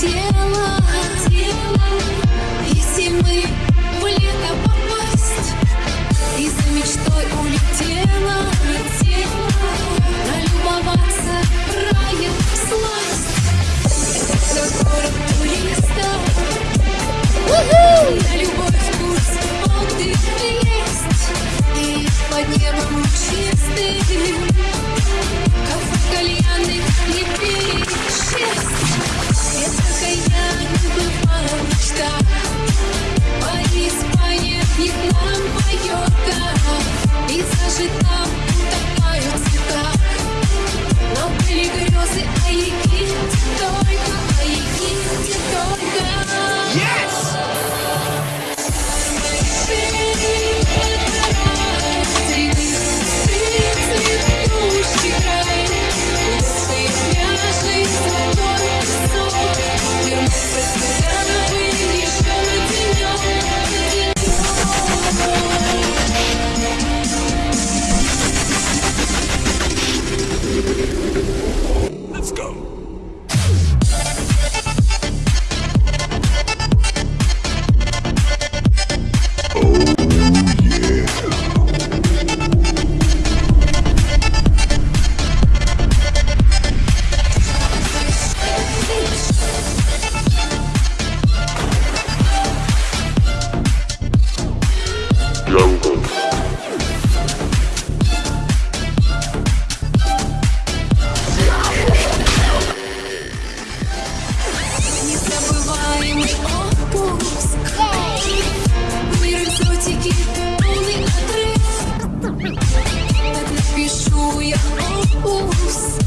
хотела, хотела, и зимы в лето попасть, и за мечтой улетела. Jungle. Незабываемый отпуск Мир экзотики, полный отрыв напишу я опус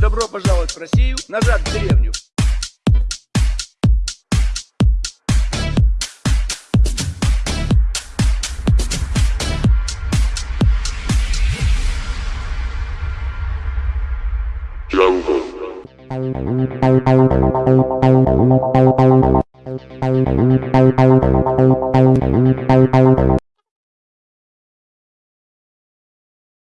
Добро пожаловать в Россию, назад в деревню. Jungle. Jungle.